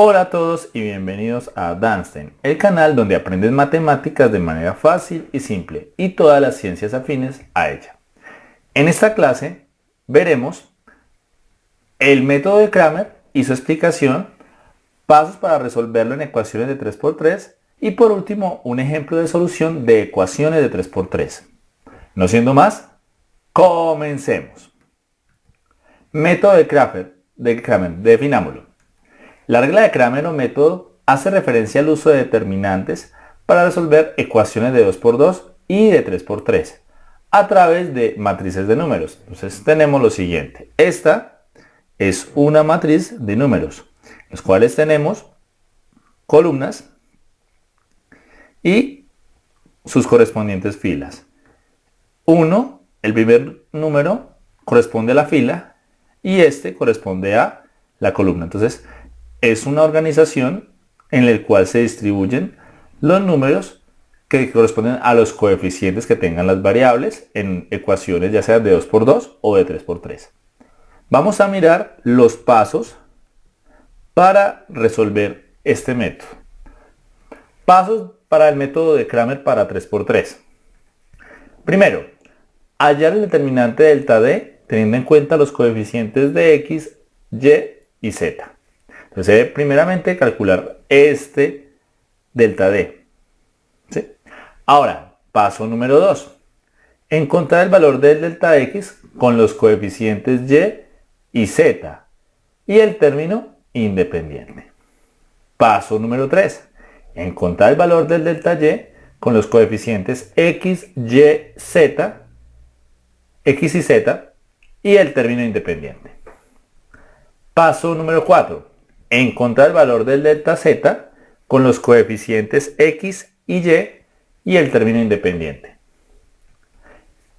Hola a todos y bienvenidos a Danstein, el canal donde aprendes matemáticas de manera fácil y simple y todas las ciencias afines a ella. En esta clase veremos el método de Kramer y su explicación, pasos para resolverlo en ecuaciones de 3x3 y por último un ejemplo de solución de ecuaciones de 3x3. No siendo más, comencemos. Método de Kramer, de Kramer, definámoslo. La regla de Kramer o método hace referencia al uso de determinantes para resolver ecuaciones de 2x2 y de 3x3 a través de matrices de números. Entonces tenemos lo siguiente. Esta es una matriz de números, los cuales tenemos columnas y sus correspondientes filas. 1, el primer número corresponde a la fila y este corresponde a la columna. Entonces, es una organización en la cual se distribuyen los números que corresponden a los coeficientes que tengan las variables en ecuaciones ya sea de 2x2 o de 3x3. Vamos a mirar los pasos para resolver este método. Pasos para el método de Kramer para 3x3. Primero, hallar el determinante delta D teniendo en cuenta los coeficientes de x, y y z. Entonces, primeramente calcular este delta D. Ahora, paso número 2. Encontrar el valor del delta X con los coeficientes Y y Z y el término independiente. Paso número 3. Encontrar el valor del delta Y con los coeficientes X, Y, Z, X y Z y el término independiente. Paso número 4 encontrar el valor del delta z con los coeficientes x y y y el término independiente.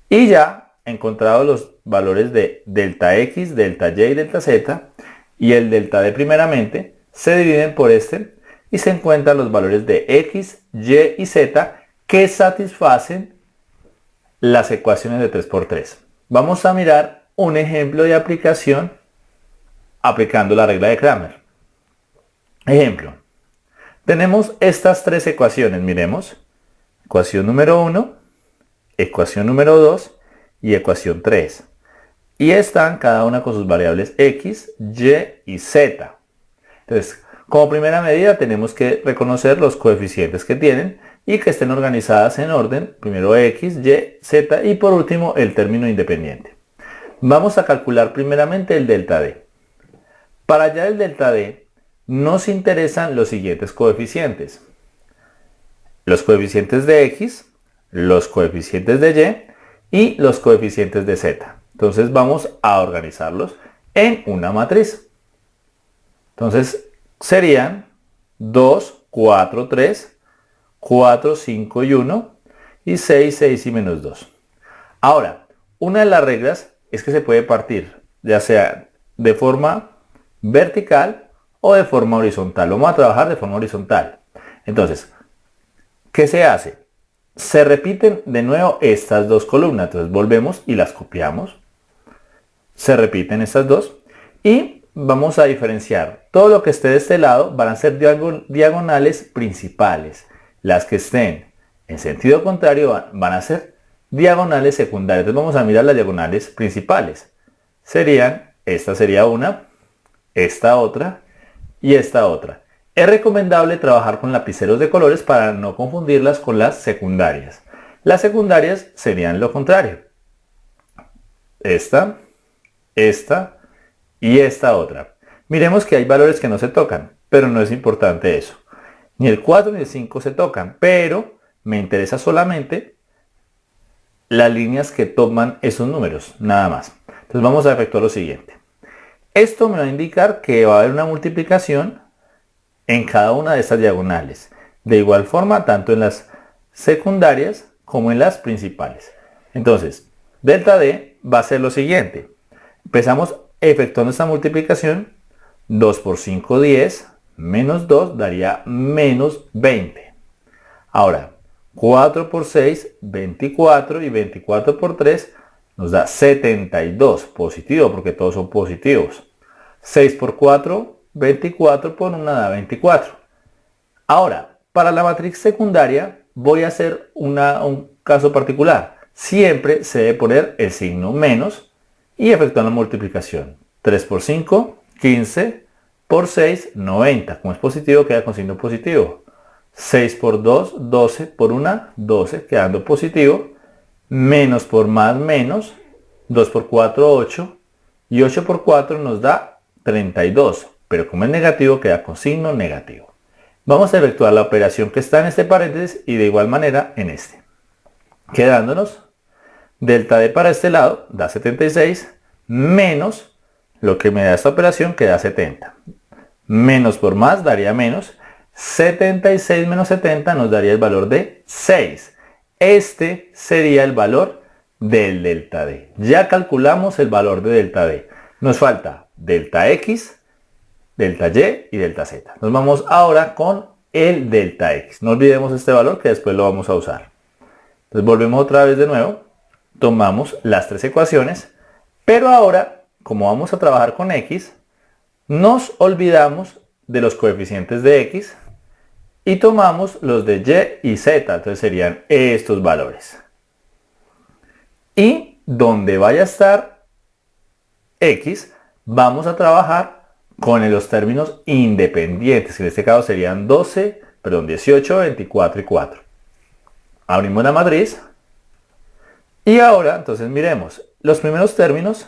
Y ya encontrado los valores de delta x, delta y y delta z y el delta d primeramente, se dividen por este y se encuentran los valores de x, y y z que satisfacen las ecuaciones de 3x3. Vamos a mirar un ejemplo de aplicación aplicando la regla de Kramer. Ejemplo, tenemos estas tres ecuaciones, miremos. Ecuación número 1, ecuación número 2 y ecuación 3. Y están cada una con sus variables x, y y z. Entonces, como primera medida tenemos que reconocer los coeficientes que tienen y que estén organizadas en orden, primero x, y, z y por último el término independiente. Vamos a calcular primeramente el delta d. Para hallar el delta d nos interesan los siguientes coeficientes. Los coeficientes de x, los coeficientes de y y los coeficientes de z. Entonces vamos a organizarlos en una matriz. Entonces serían 2, 4, 3, 4, 5 y 1 y 6, 6 y menos 2. Ahora, una de las reglas es que se puede partir ya sea de forma vertical o de forma horizontal. Vamos a trabajar de forma horizontal. Entonces, ¿qué se hace? Se repiten de nuevo estas dos columnas. Entonces volvemos y las copiamos. Se repiten estas dos. Y vamos a diferenciar. Todo lo que esté de este lado van a ser diagonales principales. Las que estén en sentido contrario van a ser diagonales secundarias. Entonces vamos a mirar las diagonales principales. Serían, esta sería una, esta otra y esta otra. Es recomendable trabajar con lapiceros de colores para no confundirlas con las secundarias. Las secundarias serían lo contrario. Esta, esta y esta otra. Miremos que hay valores que no se tocan, pero no es importante eso. Ni el 4 ni el 5 se tocan, pero me interesa solamente las líneas que toman esos números, nada más. Entonces vamos a efectuar lo siguiente. Esto me va a indicar que va a haber una multiplicación en cada una de estas diagonales. De igual forma, tanto en las secundarias como en las principales. Entonces, delta D va a ser lo siguiente. Empezamos efectuando esta multiplicación. 2 por 5, 10, menos 2 daría menos 20. Ahora, 4 por 6, 24 y 24 por 3 nos da 72, positivo porque todos son positivos. 6 por 4, 24 por 1 da 24. Ahora, para la matriz secundaria voy a hacer una, un caso particular. Siempre se debe poner el signo menos y efectuar la multiplicación. 3 por 5, 15 por 6, 90. Como es positivo, queda con signo positivo. 6 por 2, 12 por 1, 12, quedando positivo. Menos por más, menos. 2 por 4, 8. Y 8 por 4 nos da 32. Pero como es negativo, queda con signo negativo. Vamos a efectuar la operación que está en este paréntesis y de igual manera en este. Quedándonos, delta D para este lado da 76 menos lo que me da esta operación que da 70. Menos por más daría menos. 76 menos 70 nos daría el valor de 6. Este sería el valor del delta D. Ya calculamos el valor de delta D. Nos falta delta X, delta Y y delta Z. Nos vamos ahora con el delta X. No olvidemos este valor que después lo vamos a usar. Entonces volvemos otra vez de nuevo. Tomamos las tres ecuaciones. Pero ahora como vamos a trabajar con x, nos olvidamos de los coeficientes de x y tomamos los de y y z, entonces serían estos valores. Y donde vaya a estar x, vamos a trabajar con los términos independientes, que en este caso serían 12, perdón, 18, 24 y 4. Abrimos la matriz y ahora, entonces miremos, los primeros términos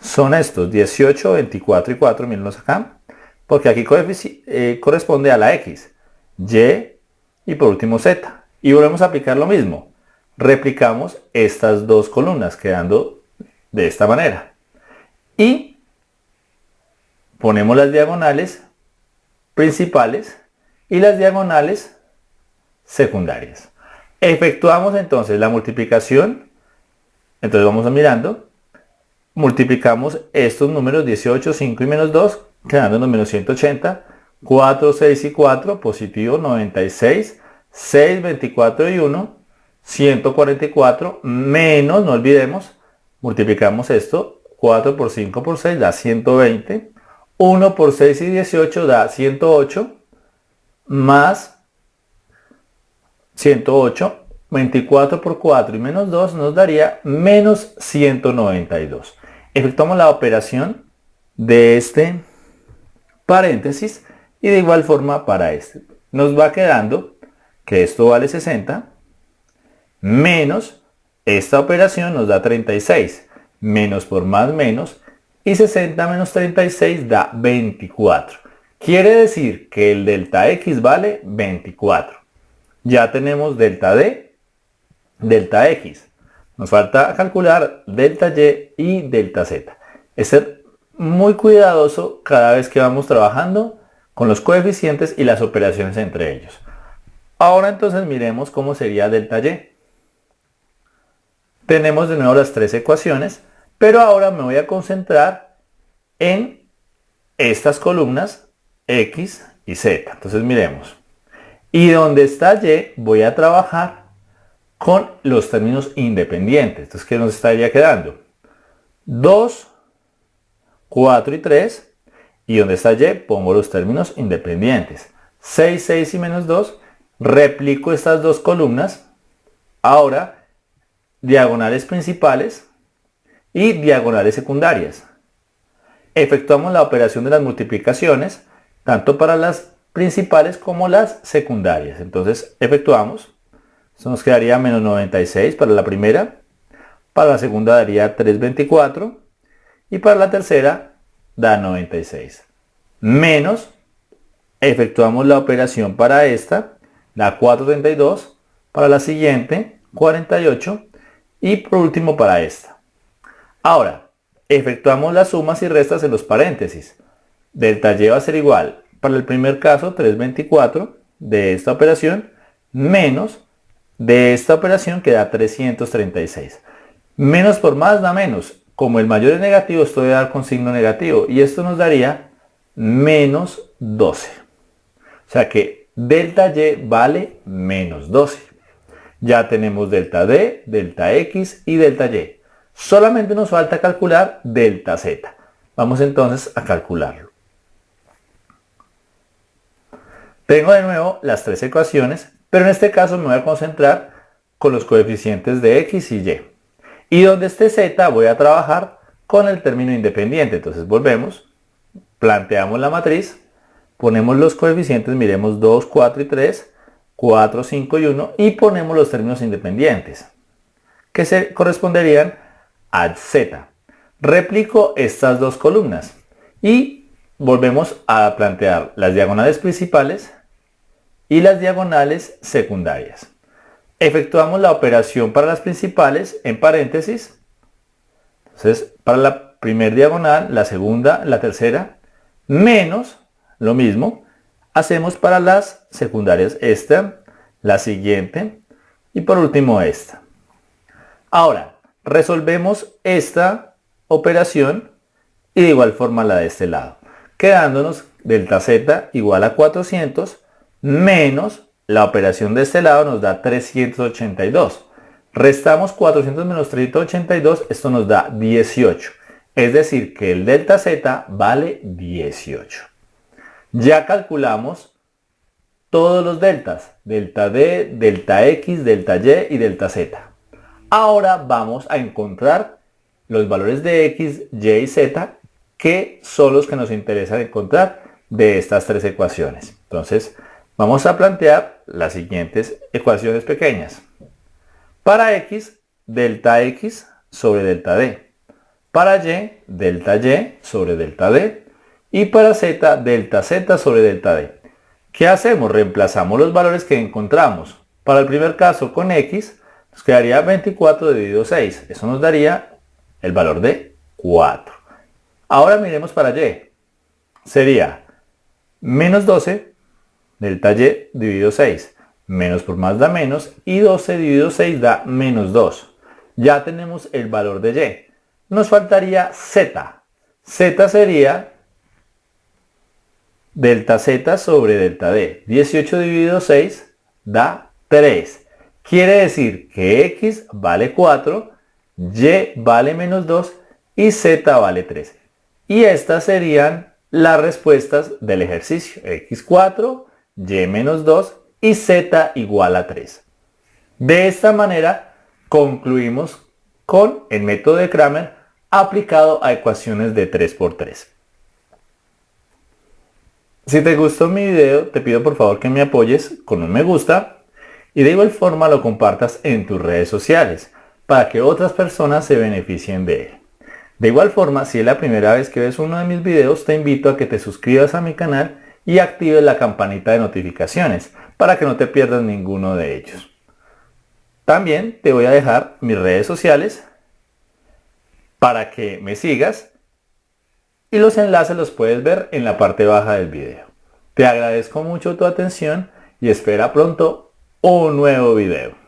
son estos, 18, 24 y 4, mírenlos acá, porque aquí eh, corresponde a la X, Y y por último Z. Y volvemos a aplicar lo mismo. Replicamos estas dos columnas, quedando de esta manera. Y ponemos las diagonales principales y las diagonales secundarias. Efectuamos entonces la multiplicación. Entonces vamos mirando multiplicamos estos números 18, 5 y menos 2, quedándonos menos 180, 4, 6 y 4, positivo 96, 6, 24 y 1, 144, menos, no olvidemos, multiplicamos esto, 4 por 5 por 6 da 120, 1 por 6 y 18 da 108, más 108, 24 por 4 y menos 2 nos daría menos 192 efectuamos la operación de este paréntesis y de igual forma para este. Nos va quedando que esto vale 60 menos esta operación nos da 36 menos por más menos y 60 menos 36 da 24. Quiere decir que el delta X vale 24. Ya tenemos delta D, delta X. Nos falta calcular delta Y y delta Z. Es ser muy cuidadoso cada vez que vamos trabajando con los coeficientes y las operaciones entre ellos. Ahora entonces miremos cómo sería delta Y. Tenemos de nuevo las tres ecuaciones, pero ahora me voy a concentrar en estas columnas X y Z. Entonces miremos. Y donde está Y voy a trabajar con los términos independientes. Entonces, ¿qué nos estaría quedando? 2, 4 y 3. Y donde está y, pongo los términos independientes. 6, 6 y menos 2. Replico estas dos columnas. Ahora, diagonales principales y diagonales secundarias. Efectuamos la operación de las multiplicaciones, tanto para las principales como las secundarias. Entonces, efectuamos eso nos quedaría menos 96 para la primera. Para la segunda daría 324. Y para la tercera da 96. Menos, efectuamos la operación para esta, la 432. Para la siguiente, 48. Y por último para esta. Ahora, efectuamos las sumas y restas en los paréntesis. Delta Y va a ser igual, para el primer caso, 324 de esta operación, menos de esta operación queda 336. Menos por más da menos. Como el mayor es negativo, esto debe dar con signo negativo. Y esto nos daría menos 12. O sea que delta Y vale menos 12. Ya tenemos delta D, delta X y delta Y. Solamente nos falta calcular delta Z. Vamos entonces a calcularlo. Tengo de nuevo las tres ecuaciones, pero en este caso me voy a concentrar con los coeficientes de x y y. Y donde esté z voy a trabajar con el término independiente. Entonces volvemos, planteamos la matriz, ponemos los coeficientes, miremos 2, 4 y 3, 4, 5 y 1 y ponemos los términos independientes que se corresponderían a z. Replico estas dos columnas y volvemos a plantear las diagonales principales y las diagonales secundarias. Efectuamos la operación para las principales en paréntesis. Entonces, para la primera diagonal, la segunda, la tercera, menos lo mismo, hacemos para las secundarias esta, la siguiente y por último esta. Ahora, resolvemos esta operación y de igual forma la de este lado, quedándonos delta z igual a 400 menos la operación de este lado nos da 382. Restamos 400 menos 382, esto nos da 18. Es decir, que el delta z vale 18. Ya calculamos todos los deltas, delta d, delta x, delta y y delta z. Ahora vamos a encontrar los valores de x, y y z que son los que nos interesa encontrar de estas tres ecuaciones. Entonces, vamos a plantear las siguientes ecuaciones pequeñas. Para x, delta x sobre delta d. Para y, delta y sobre delta d. Y para z, delta z sobre delta d. ¿Qué hacemos? Reemplazamos los valores que encontramos. Para el primer caso con x, nos quedaría 24 dividido 6. Eso nos daría el valor de 4. Ahora miremos para y. Sería menos 12 delta y dividido 6. Menos por más da menos y 12 dividido 6 da menos 2. Ya tenemos el valor de y nos faltaría z. z sería delta z sobre delta d. 18 dividido 6 da 3. Quiere decir que x vale 4, y vale menos 2 y z vale 3. Y estas serían las respuestas del ejercicio. x4, y menos 2 y z igual a 3. De esta manera concluimos con el método de Kramer aplicado a ecuaciones de 3x3. Si te gustó mi video, te pido por favor que me apoyes con un me gusta y de igual forma lo compartas en tus redes sociales para que otras personas se beneficien de él. De igual forma, si es la primera vez que ves uno de mis videos, te invito a que te suscribas a mi canal y actives la campanita de notificaciones para que no te pierdas ninguno de ellos. También te voy a dejar mis redes sociales para que me sigas y los enlaces los puedes ver en la parte baja del video. Te agradezco mucho tu atención y espera pronto un nuevo video.